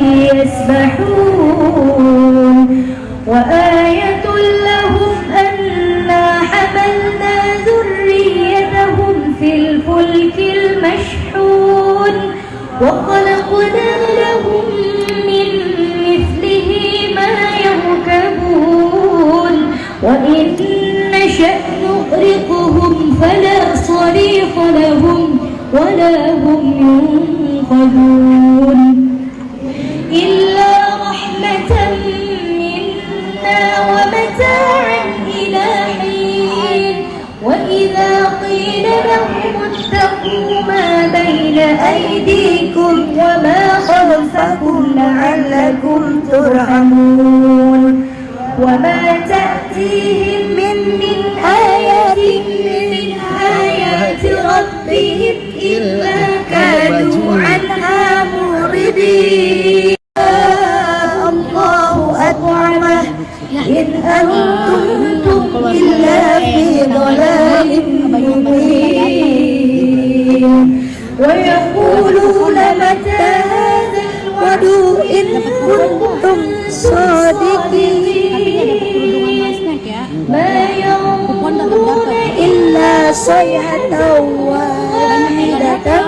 يسبحون. وآل لعلكم ترحمون وما تأتيهم من من آية من آيات ربهم إلا كنتم صادقين ما ينظرون إلا صيحة واحدة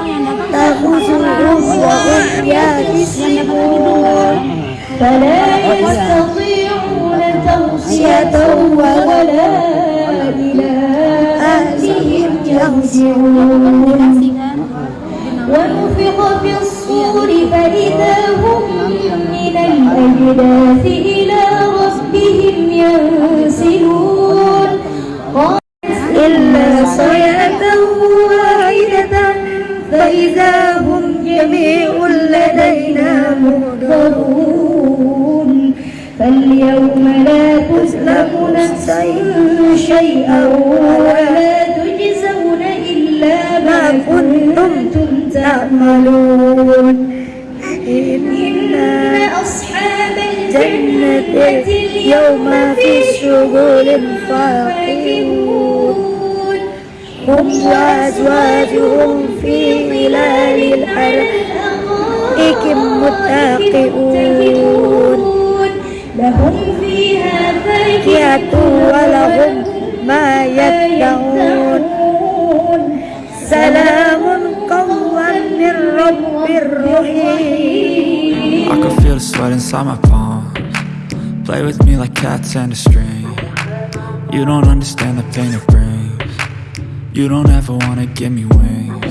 تأخذهم وهم يابسون فلا يستطيعون توصية ولا إلى أهلهم يرجعون فاليوم لا تظلم نفس شيئا ولا تجزون إلا ما كنتم تعملون. إن أصحاب الجنة اليوم في شغل فاكهون هم وأزواجهم في ظلال الحرائق متقئون لهم فيها فاكهة ولهم ما يدعون سلام قولا من رب رحيم I can feel the sweat inside my palms Play with me like cats and a string You don't understand the pain it brings You don't ever wanna give me wings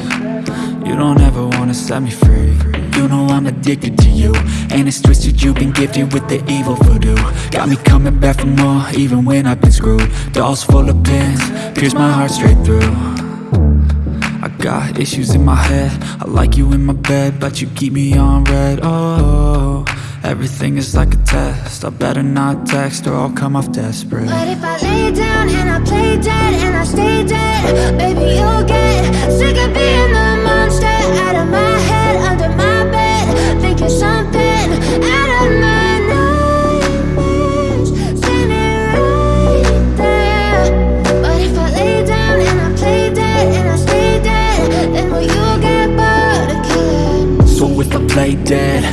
You don't ever wanna set me free. You know I'm addicted to you. And it's twisted you've been gifted with the evil voodoo. Got me coming back for more even when I've been screwed. Dolls full of pins, pierce my heart straight through. I got issues in my head. I like you in my bed But you keep me on red. Oh, everything is like a test I better not text or I'll come off desperate But if I lay down and I play dead and I stay dead, baby, you'll get sick of being the monster out of my head, under my bed, thinking something out of my nightmares, standing right there. But if I lay down and I play dead and I stay dead, then will you get bored again? So if I play dead,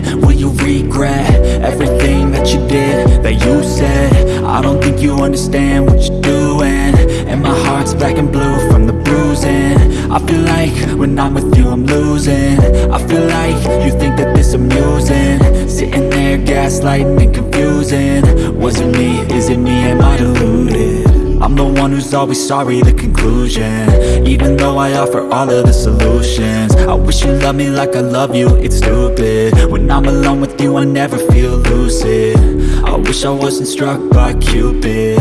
you understand what you're doing. And my heart's black and blue from the bruising. I feel like when I'm with you I'm losing. I feel like you think that this amusing. Sitting there gaslighting and confusing. Was it me, is it me, am I deluded? I'm the one who's always sorry, the conclusion. Even though I offer all of the solutions. I wish you loved me like I love you, it's stupid. When I'm alone with you, I never feel lucid. I wish I wasn't struck by Cupid.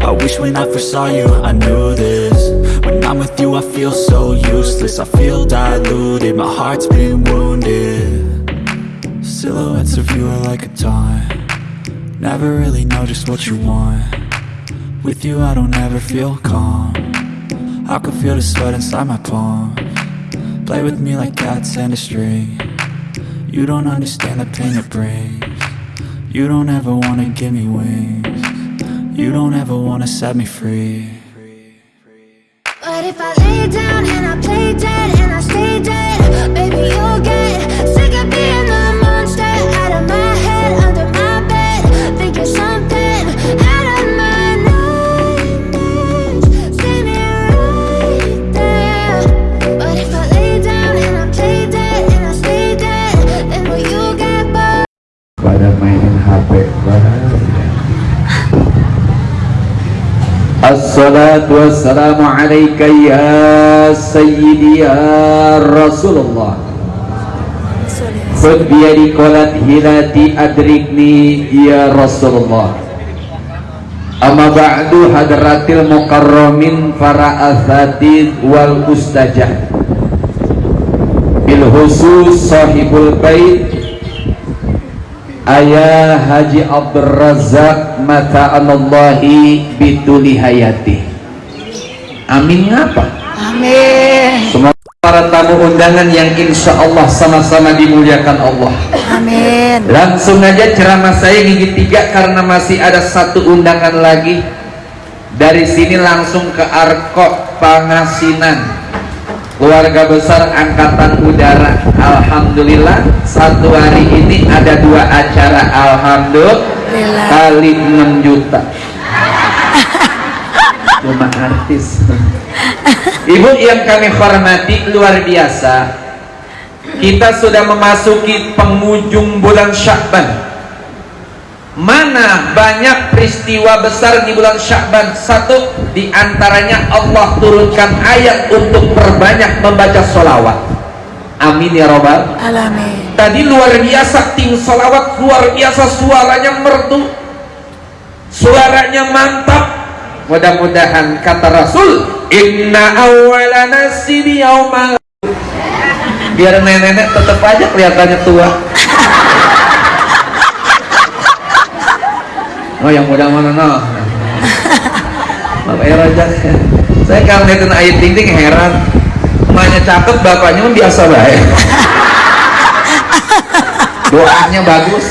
I wish when I first saw you, I knew this. When I'm with you, I feel so useless. I feel diluted, my heart's been wounded. Silhouettes of you are like a taunt. Never really know just what you want With you I don't ever feel calm. I can feel the sweat inside my palm. Play with me like cats and a string. You don't understand the pain it brings. You don't ever wanna give me wings. You don't ever wanna set me free. But if I lay down and I play dead and I stay dead, baby, you'll get Assalatu wassalamu alaika ya sayyidi ya Rasulullah Khud biyadi qolat hilati adrikni ya Rasulullah Amma ba'du hadratil mukarramin para asatid wal ustajah Bil khusus sahibul bait Ayah Haji Abdul Razak Mata'anallahi bituli hayati Amin ngapa? Amin. Semoga para tamu undangan yang insya Allah sama-sama dimuliakan Allah Amin. Langsung aja ceramah saya gigi tiga karena masih ada satu undangan lagi Dari sini langsung ke Arko Pangasinan Keluarga besar Angkatan Udara Alhamdulillah Satu hari ini ada dua acara Alhamdulillah. Kali 6 juta. Cuma artis. Ibu yang kami hormati luar biasa. Kita sudah memasuki penghujung bulan Syakban Mana banyak peristiwa besar di bulan Syakban? Satu di antaranya Allah turunkan ayat untuk perbanyak membaca solawat Amin ya robbal Alamin. Tadi luar biasa tim solawat luar biasa suaranya merdu Suaranya mantap. Mudah-mudahan kata Rasul Inna awwala nasibi yaumal. Biar nenek-nenek tetap aja kelihatannya tua Oh yang muda mana no? Bapak Raja Saya kalau ngeliatin ayat ting ting heran. Emaknya cakep, bapaknya mah biasa baik. Doanya bagus.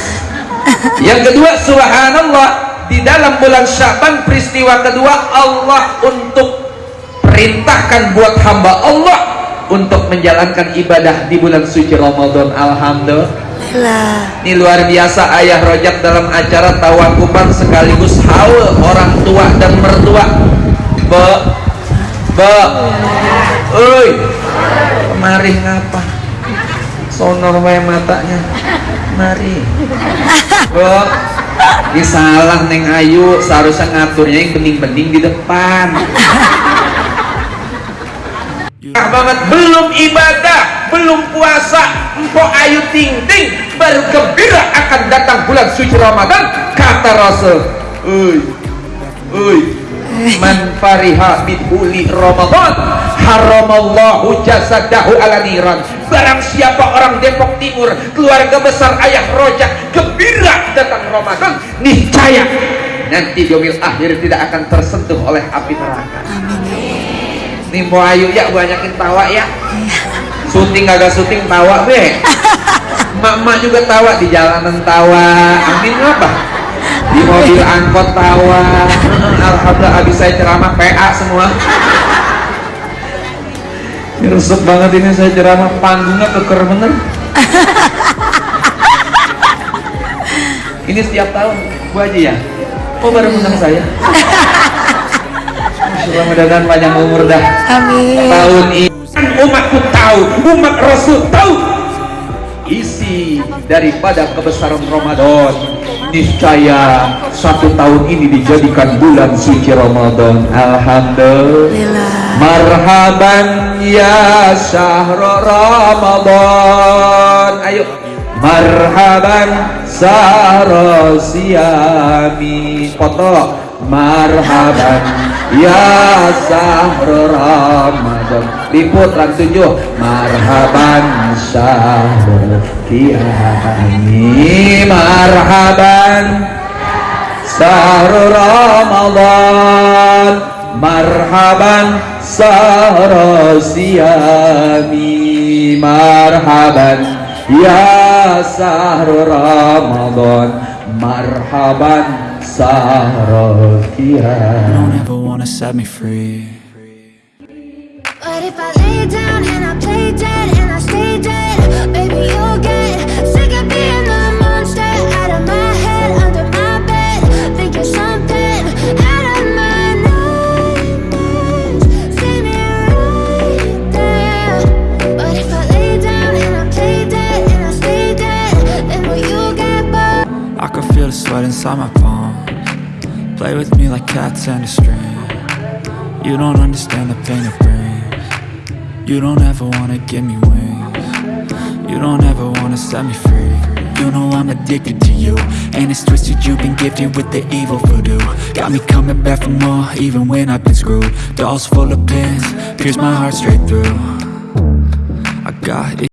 Yang kedua subhanallah Di dalam bulan Syaban peristiwa kedua Allah untuk perintahkan buat hamba Allah untuk menjalankan ibadah di bulan suci Ramadan. Alhamdulillah. Ini luar biasa ayah rojak dalam acara tawakupan sekaligus haul orang tua dan mertua. Be be. Oi kemari ngapa? Sonor wae matanya. Mari. Be. Ini salah neng ayu seharusnya ngaturnya yang bening-bening di depan. Ah, banget belum ibadah belum puasa empok ayu ting ting baru gembira akan datang bulan suci Ramadan kata Rasul. Uy uy man fariha bidhuli Ramadan haramallahu jasadahu ala niran. Barang siapa orang Depok Timur keluarga besar ayah rojak gembira datang Ramadan niscaya nanti yomil akhir tidak akan tersentuh oleh api neraka. Nih mau ayu ya banyakin tawa ya syuting agak syuting tawa be. Mak-mak juga tawa di jalanan tawa amin apa di mobil angkot tawa alhamdulillah habis saya ceramah PA semua. Ini resep banget ini saya ceramah panggungnya keker bener. Ini setiap tahun Bu Haji ya? Oh baru undang saya? Mudah-mudahan panjang umur dah. Amin. tahun ini umatku tahu umat Rasul tahu. Isi daripada kebesaran Ramadan niscaya satu tahun ini dijadikan bulan suci Ramadan. Alhamdulillah. Marhaban ya syahr Ramadan. Ayo. Marhaban syahr siami. Foto. Marhaban ya syahr Ramadan. Liput lan tujuh Marhaban syahr kiami Marhaban Sahur Ramadan. Marhaban Sahur Siyami Marhaban Ya Sahur Ramadan. Marhaban Sahur You don't ever wanna set me free But if I lay down and I play dead and I stay dead, baby, you'll get sick of being the monster out of my head, under my bed, thinking something out of my nightmares. See me right there. But if I lay down and I play dead and I stay dead, then will you get bored? I can feel the sweat inside my palms Play with me like cats and a string. You don't understand the pain it brings. You don't ever wanna give me wings. You don't ever wanna set me free. You know I'm addicted to you And it's twisted you've been gifted with the evil voodoo. Got me coming back for more even when I've been screwed. Dolls full of pins, pierce my heart straight through. I got